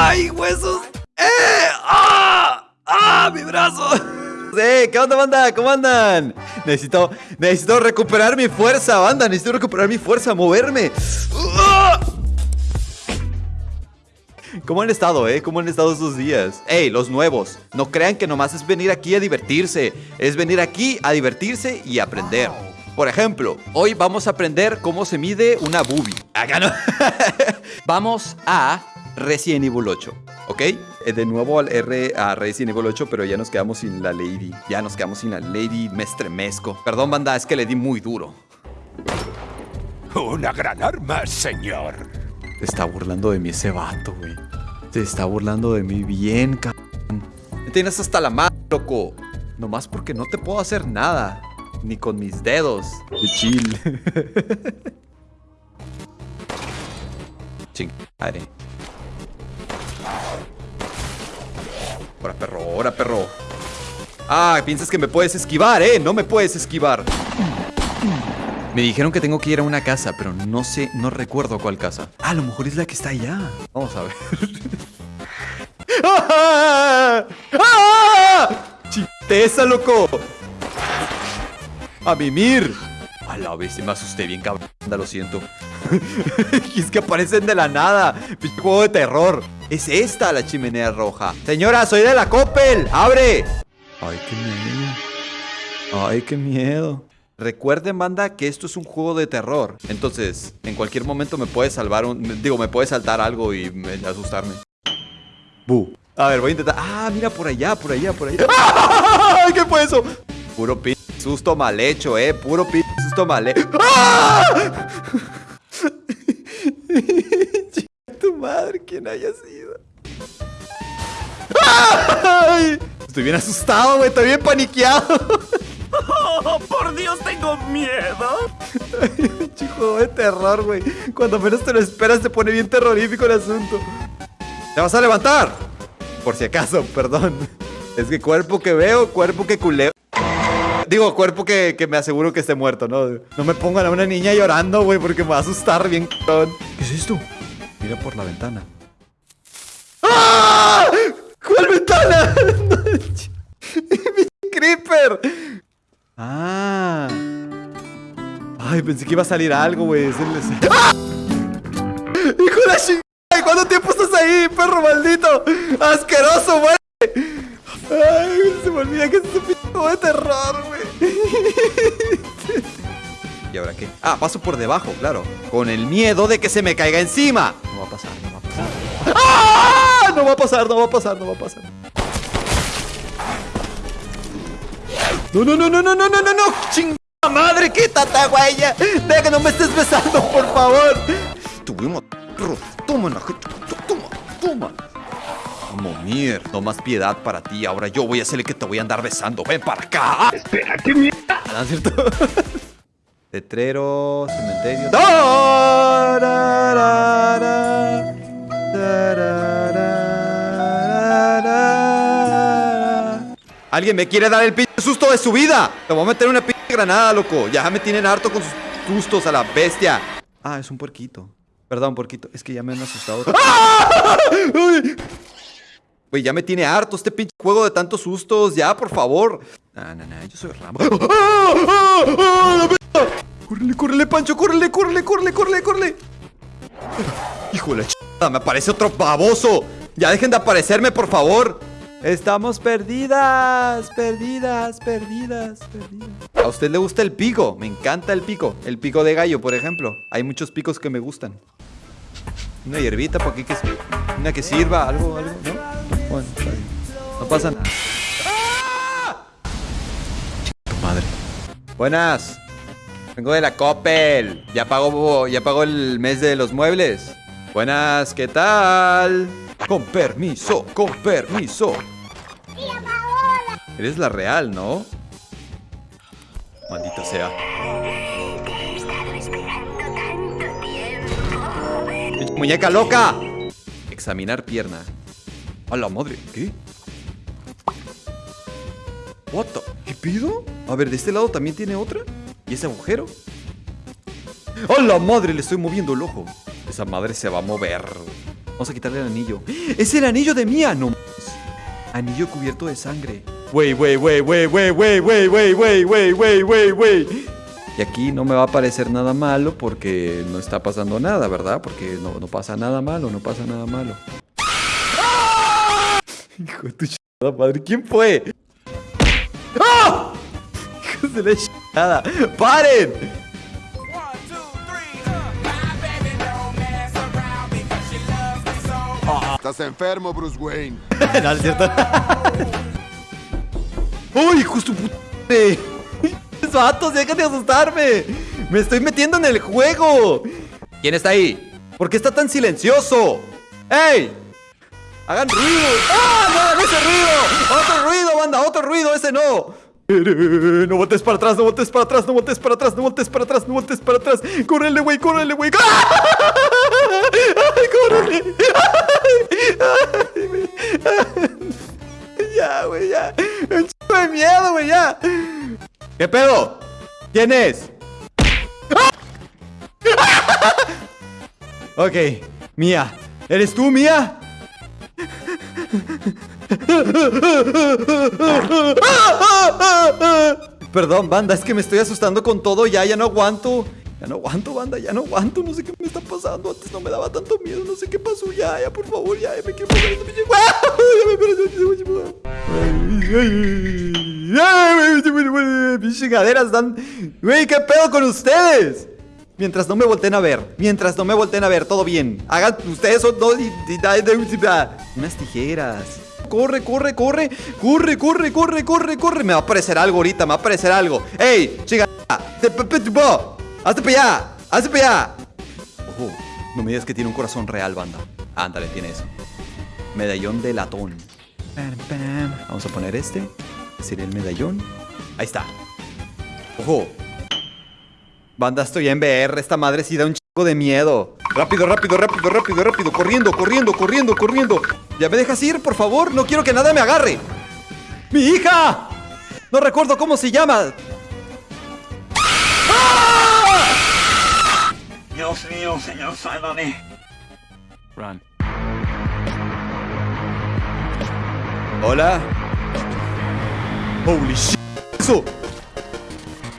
¡Ay, huesos! ¡Eh! ¡Ah! ¡Ah! ¡Mi brazo! ¡Eh! ¿Qué onda, banda? ¿Cómo andan? Necesito, necesito recuperar mi fuerza, banda. Necesito recuperar mi fuerza, moverme. ¡Ah! ¿Cómo han estado, eh? ¿Cómo han estado estos días? ¡Ey, los nuevos! No crean que nomás es venir aquí a divertirse. Es venir aquí a divertirse y aprender. Por ejemplo, hoy vamos a aprender cómo se mide una boobie. Acá no. vamos a Resident Evil 8, ¿ok? Eh, De nuevo al R a Resident Evil 8, pero ya nos quedamos sin la Lady. Ya nos quedamos sin la Lady, me estremezco. Perdón, banda, es que le di muy duro. Una gran arma, señor. Se está burlando de mí ese vato, güey. Se está burlando de mí bien, cabrón. Me tienes hasta la mano, loco. Nomás porque no te puedo hacer nada. Ni con mis dedos. De chill. Chingare. Ahora, perro, ahora, perro. Ah, piensas que me puedes esquivar, ¿eh? No me puedes esquivar. Me dijeron que tengo que ir a una casa, pero no sé, no recuerdo cuál casa. Ah, a lo mejor es la que está allá. Vamos a ver. ¡Ah! ¡Ah! ¡Chisteza, loco! ¡A mimir! A la vez me asusté bien, cabrón. Lo siento. Y es que aparecen de la nada. Pinche juego de terror. Es esta la chimenea roja. Señora, soy de la Coppel. ¡Abre! Ay, qué miedo. Ay, qué miedo. Recuerden, banda, que esto es un juego de terror. Entonces, en cualquier momento me puede salvar un... Digo, me puede saltar algo y me- asustarme. Bu. A ver, voy a intentar... Ah, mira, por allá, por allá, por allá. ¡Ay, qué fue eso! Puro pinche susto mal hecho, eh. Puro pinche susto mal hecho. ¡Ah! Tu madre, quien haya sido. ¡Ay! Estoy bien asustado, güey. Estoy bien paniqueado. ¡Oh, por Dios, tengo miedo! Juego de terror, güey. Cuando menos te lo esperas, se pone bien terrorífico el asunto. ¿Te vas a levantar? Por si acaso, perdón. Es que cuerpo que veo, cuerpo que culeo. Digo, cuerpo que, que me aseguro que esté muerto, ¿no? No me pongan a una niña llorando, güey, porque me va a asustar bien, cabrón. ¿Qué es esto? Mira por la ventana. ¡Ah! ¿Cuál ventana? ¡Mi creeper! Ah. Ay, pensé que iba a salir algo, güey. Es el- ¡Ah! ¡Hijo de la chingada! ¿Cuánto tiempo estás ahí, perro maldito? ¡Asqueroso, güey! Ay, se me olvida que es juego de terror, güey. ¿Y ahora qué? Ah, paso por debajo, claro. Con el miedo de que se me caiga encima. No va a pasar, no va a pasar. ¡Ah! No va a pasar, no va a pasar, no va a pasar. No, no, no, no, no, no, no, no, no. Chingada madre, quítate, güey. ya. Deja que no me estés besando, por favor. Tuvimos. Toma, toma, toma. Vamos, mier. No más piedad para ti. Ahora yo voy a hacerle que te voy a andar besando. Ven para acá. Espera, qué mierda. ¿No es cierto? Letrero, cementerio. Alguien me quiere dar el pinche susto de su vida. Te voy a meter una pinche granada, loco. Ya me tienen harto con sus sustos a la bestia. Ah, es un puerquito. Perdón, puerquito. Es que ya me han asustado. Güey, ya me tiene harto este pinche juego de tantos sustos. Ya, por favor. No, no, no, yo soy Rambo. ¡Ah! ¡Ah! ¡Ah! ¡Córrele, córrele, Pancho! ¡Córrele, córrele, córrele, córrele, córrele! ¡Hijo de la chingada! ¡Me aparece otro baboso! ¡Ya dejen de aparecerme, por favor! Estamos perdidas, perdidas, perdidas, perdidas. ¿A usted le gusta el pico? Me encanta el pico. El pico de gallo, por ejemplo. Hay muchos picos que me gustan. Una hierbita para que, que una que sirva, algo, algo, ¿no? Bueno, está bien. No pasa nada. Chica madre. Buenas. Vengo de la Coppel. Ya pago, ya pago el mes de los muebles. Buenas, ¿qué tal? Con permiso, con permiso. Eres la real, ¿no? Maldita sea. ¡Muñeca loca! Examinar pierna. A la madre, ¿qué? What the- ¿Qué pido? A ver, de este lado también tiene otra. ¿Y ese agujero? ¡A la madre! Le estoy moviendo el ojo. Esa madre se va a mover. Vamos a quitarle el anillo. ¡Es el anillo de Mía! No. Anillo cubierto de sangre. Wey, wey, wey, wey, wey, wey, wey, wey, wey, wey, wey, wey, wey. Y aquí no me va a parecer nada malo porque no está pasando nada, ¿verdad? Porque no, no pasa nada malo, no pasa nada malo. Hijo de tu chingada madre, ¿quién fue? ¡Ah! Hijos de la chingada. ¡Paren! Estás enfermo, Bruce Wayne. no, es cierto. ¡Uy, justo puta! ¡Vatos, deja de asustarme! ¡Me estoy metiendo en el juego! ¿Quién está ahí? ¿Por qué está tan silencioso? ¡Ey! ¡Hagan ruido! ¡Ah! ¡No hagan ese ruido! ¡Otro ruido, banda! ¡Otro ruido! ¡Ese no! No voltees para atrás, no voltees para atrás, no voltees para atrás, no voltees para atrás, no voltees para atrás. ¡Córrele, güey! ¡Córrele, güey! ¡Ay, córrele! Ya, güey, ya. Un chico de miedo, güey, ya. ¿Qué pedo? ¿Quién es? Ok, Mía. ¿Eres tú, Mía? Perdón, banda, es que me estoy asustando con todo ya, ya no aguanto. Ya no aguanto, banda, ya no aguanto, no sé qué me está pasando. Antes no me daba tanto miedo, no sé qué pasó. Ya, ya, por favor, ya, ya me quiero pasar me. Mis chingaderas dan. Güey, ¿qué pedo con ustedes? Mientras no me volteen a ver, mientras no me volteen a ver, todo bien. Hagan ustedes son dos y, unas tijeras. Corre, corre, corre, corre, corre, corre, corre, corre. Me va a aparecer algo ahorita, me va a aparecer algo. ¡Ey, chica! ¡Hazte para allá! ¡Hazte para allá! Ojo, no me digas que tiene un corazón real, banda. Ándale, tiene eso. Medallón de latón. Vamos a poner este. Sería el medallón. Ahí está. Ojo. Banda, estoy en VR. Esta madre sí da un chico de miedo. Rápido, rápido, rápido, rápido, rápido. Corriendo, corriendo, corriendo, corriendo. ¿Ya me dejas ir, por favor? No quiero que nada me agarre. ¡Mi hija! No recuerdo cómo se llama. Dios mío, señor, sálvame. Run. Hola. Holy shit. Eso.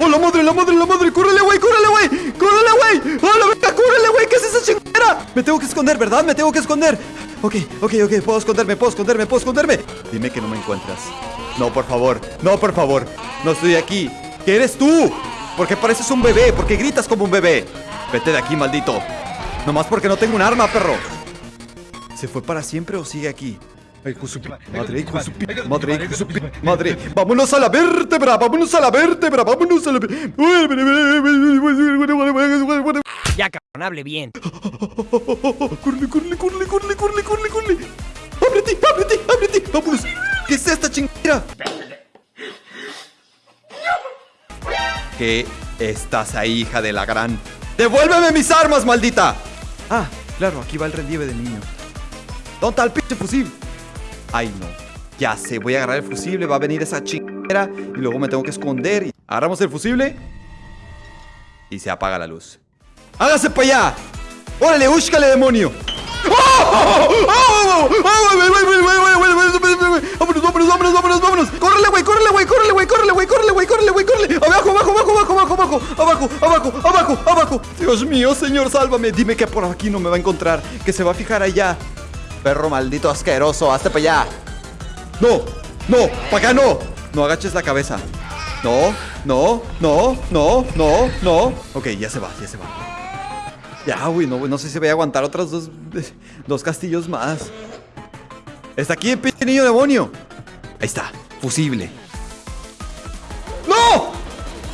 ¡Oh, la madre, la madre, la madre! ¡Córrele, güey! ¡Córrele, güey! ¡Córrele, güey! ¡Oh, la verga! ¡Córrele, güey! ¿Qué es esa chingadera? Me tengo que esconder, ¿verdad? Me tengo que esconder. Ok, ok, ok. Puedo esconderme, puedo esconderme, puedo esconderme. Dime que no me encuentras. No, por favor. No, por favor. No estoy aquí. ¿Qué eres tú? Porque pareces un bebé. Porque gritas como un bebé. Vete de aquí, maldito. Nomás porque no tengo un arma, perro. ¿Se fue para siempre o sigue aquí? Ay, hijo de su Madre, hijo de su Madre, hijo de su Madre, vámonos a la vértebra, vámonos a la vértebra, vámonos a la vértebra. Ya, cabrón, hable bien. Corre, corre, corre, corre, corre, corre, corre. Ábrete, ábrete, ábrete. Vámonos. ¿Qué es esta chingadera? ¿Qué estás ahí, hija de la gran? ¡Devuélveme mis armas, maldita! Ah, claro, aquí va el relieve del niño. ¿Dónde está el pinche fusil? Ay, no. Ya sé, voy a agarrar el fusible, va a venir esa chingadera y luego me tengo que esconder. Agarramos el fusible y se apaga la luz. ¡Hágase para allá! ¡Órale, búscale, demonio! ¡Vámonos, vámonos, vámonos, vámonos, vámonos! ¡Córrele, güey, córrele, güey, córrele, güey, córrele, güey, córrele, güey, córrele, güey, córrele! ¡Abajo, abajo, abajo, abajo, abajo, abajo! ¡Abajo, abajo, abajo, abajo! ¡Dios mío, señor, sálvame! Dime que por aquí no me va a encontrar, que se va a fijar allá. Perro maldito asqueroso, hazte para allá. ¡No! ¡No! ¡Para acá no! No agaches la cabeza. No, no, no, no, no, no. Ok, ya se va, ya se va. Ya, güey, no, sé si voy a aguantar otros dos, dos castillos más. Está aquí el pinche niño demonio. Ahí está, fusible. ¡No!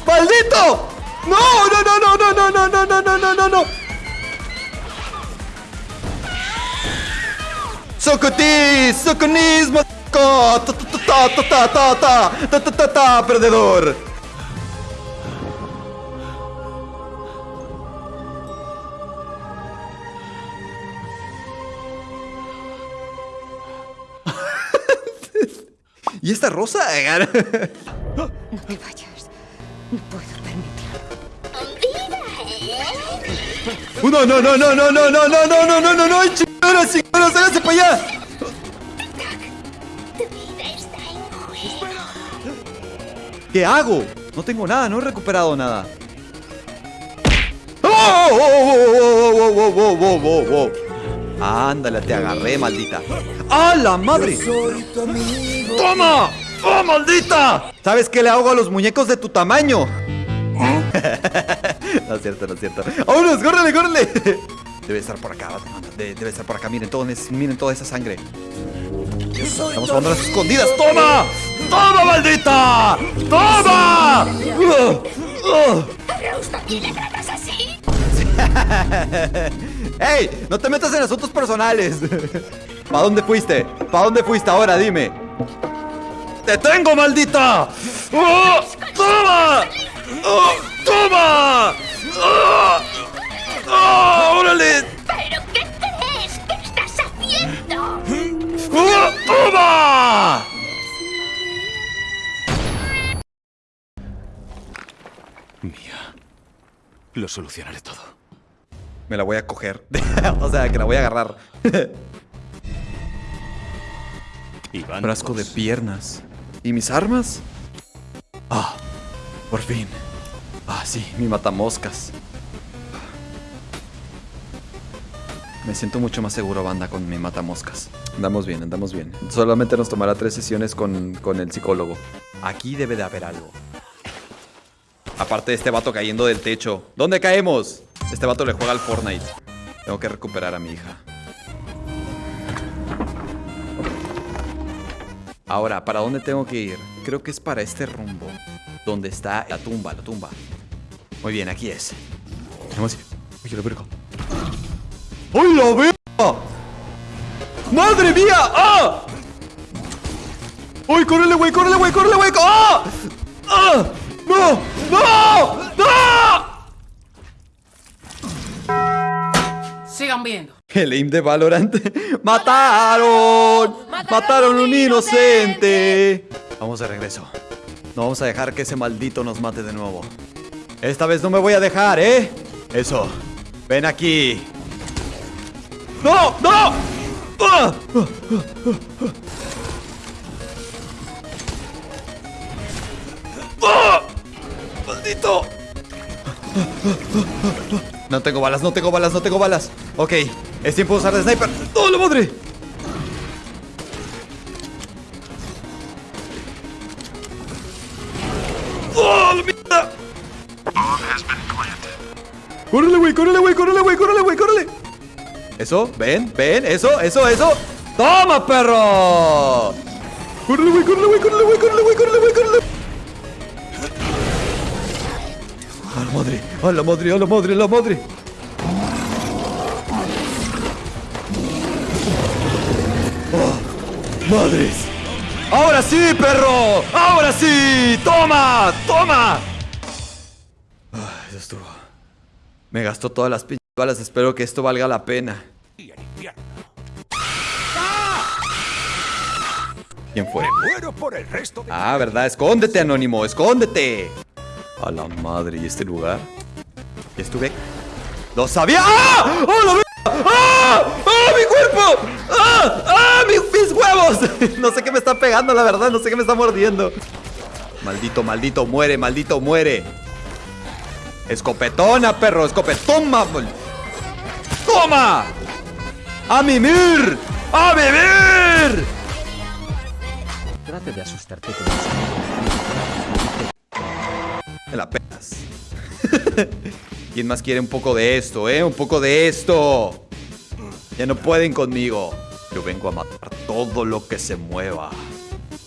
¡Maldito! ¡No, no, no, no, no, no, no, no, no, no, no, no, no! ¡Socotis! ¡Soconismo! ¡Ta, ta, ta, ta, ta, ta, ta, ta, ta, ta, ta, perdedor! ¿Y esta rosa? No te vayas. No puedo permitirlo. Uh, No, no, no, no, no, no, no, no, no, no, no, no, no, para allá! ¿Qué hago? No tengo nada, no he recuperado nada. ¡Oh! Ándale, te agarré, maldita. ¡Ah, la madre! ¡Toma! ¡Oh, maldita! ¿Sabes qué le hago a los muñecos de tu tamaño? no es cierto, no es cierto. ¡Vámonos, córrele, córrele! Debe estar por acá, de- debe estar por acá. Miren, todo, miren toda esa sangre. Estamos jugando las escondidas. ¡Toma! ¡Toma, maldita! ¡Toma! ¿también le así? ¡Ey! No te metas en asuntos personales. ¿Para dónde fuiste? ¿Para dónde fuiste ahora? Dime. ¡Te tengo, maldita! ¡Oh! ¡Toma! ¡Oh! ¡Toma! ¡Oh! ¡Oh! ¡Órale! ¿Pero qué crees que estás haciendo? ¡Oh! ¡Toma! Mía. Lo solucionaré todo. Me la voy a coger. o sea, que la voy a agarrar. Iván. Frasco de piernas. ¿Y mis armas? Ah, por fin. Ah, sí, mi matamoscas. Me siento mucho más seguro, banda, con mi matamoscas. Andamos bien, andamos bien. Solamente nos tomará tres sesiones con, con el psicólogo. Aquí debe de haber algo. Aparte de este vato cayendo del techo. ¿Dónde caemos? Este vato le juega al Fortnite. Tengo que recuperar a mi hija. Ahora, ¿para dónde tengo que ir? Creo que es para este rumbo. Donde está la tumba, la tumba. Muy bien, aquí es. Vamos a ir. Oye, la ¡Ay, la verga! ¡Madre mía! ¡Ah! ¡Uy, córrele, güey! ¡Córrele, güey! ¡Córrele, güey! ¡Ah! ¡Ah! ¡No! ¡No! ¡No! Sigan viendo. El aim de Valorant. ¡Mataron! ¡Mataron un inocente! Vamos de regreso. No vamos a dejar que ese maldito nos mate de nuevo. Esta vez no me voy a dejar, ¿eh? Eso. Ven aquí. ¡No! ¡No! ¡Ah! ¡Ah! ¡Maldito! No tengo balas, no tengo balas, no tengo balas. Ok, es tiempo de usar de sniper. ¡Oh, la madre! ¡Oh, la mierda! ¡Córrele, güey! ¡Córrele, güey! ¡Córrele, güey! ¡Córrele! Eso, ven, ven, eso, eso, eso. ¡Toma, perro! ¡Córrele, güey! ¡Córrele, güey! ¡Córrele, güey! ¡Córrele, güey! ¡Córrele, güey! ¡Córrele! ¡A la madre! ¡A la madre! ¡A la madre! ¡A la madre! ¡Oh! ¡Madres! ¡Ahora sí, perro! ¡Ahora sí! ¡Toma! ¡Toma! Ah, eso estuvo. Me gastó todas las pinches balas. Espero que esto valga la pena. ¿Quién fue? Muero por el resto de... Ah, ¿verdad? Escóndete, Anónimo, escóndete. A la madre, ¿y este lugar? ¿Y estuve? ¡Lo sabía! ¡Ah! ¡Oh, la! ¡Ah! ¡Ah, mi cuerpo! ¡Ah! ¡Ah, mis, mis huevos! no sé qué me está pegando, la verdad, no sé qué me está mordiendo. Maldito, maldito, muere, maldito, muere. Escopetona, perro, escopetón, mamón. ¡Toma! ¡A mimir! ¡A vivir! Trate de asustarte con Me la pegas. ¿Quién más quiere un poco de esto, eh? Un poco de esto. Ya no pueden conmigo. Yo vengo a matar todo lo que se mueva.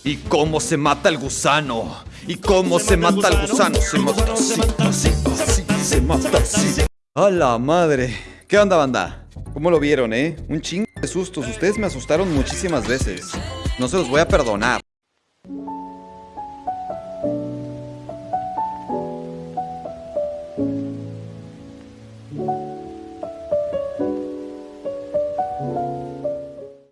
¿Y cómo se mata el gusano? ¿Y cómo se mata el gusano? Se mata así, así, así, se mata así. ¡A la madre! ¿Qué onda, banda? ¿Cómo lo vieron, eh? Un chingo de sustos. Ustedes me asustaron muchísimas veces. No se los voy a perdonar.